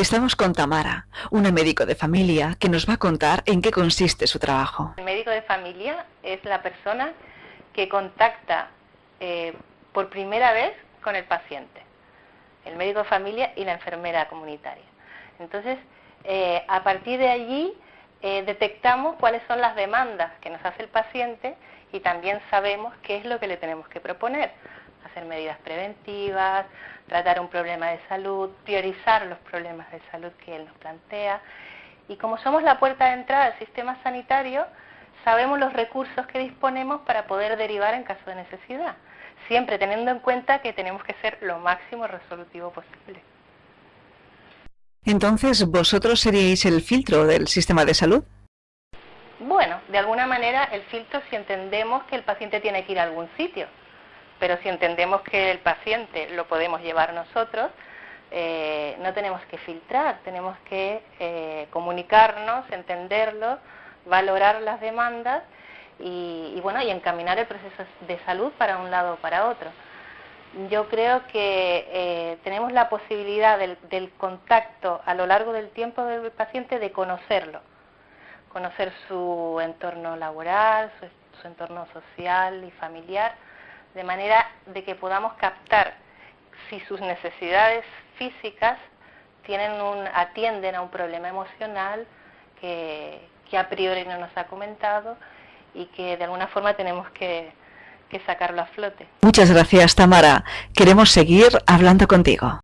Estamos con Tamara, una médico de familia que nos va a contar en qué consiste su trabajo. El médico de familia es la persona que contacta eh, por primera vez con el paciente, el médico de familia y la enfermera comunitaria. Entonces, eh, a partir de allí eh, detectamos cuáles son las demandas que nos hace el paciente y también sabemos qué es lo que le tenemos que proponer hacer medidas preventivas, tratar un problema de salud, priorizar los problemas de salud que él nos plantea. Y como somos la puerta de entrada al sistema sanitario, sabemos los recursos que disponemos para poder derivar en caso de necesidad, siempre teniendo en cuenta que tenemos que ser lo máximo resolutivo posible. Entonces, ¿vosotros seríais el filtro del sistema de salud? Bueno, de alguna manera el filtro si entendemos que el paciente tiene que ir a algún sitio pero si entendemos que el paciente lo podemos llevar nosotros, eh, no tenemos que filtrar, tenemos que eh, comunicarnos, entenderlo, valorar las demandas y, bueno, y encaminar el proceso de salud para un lado o para otro. Yo creo que eh, tenemos la posibilidad del, contacto a lo largo del tiempo del paciente de conocerlo, conocer su entorno laboral, su entorno social y familiar, de manera de que podamos captar si sus necesidades físicas tienen un, atienden a un problema emocional que, a priori no nos ha comentado y que de alguna forma tenemos que, que sacarlo a flote. Muchas gracias Tamara. Queremos seguir hablando contigo.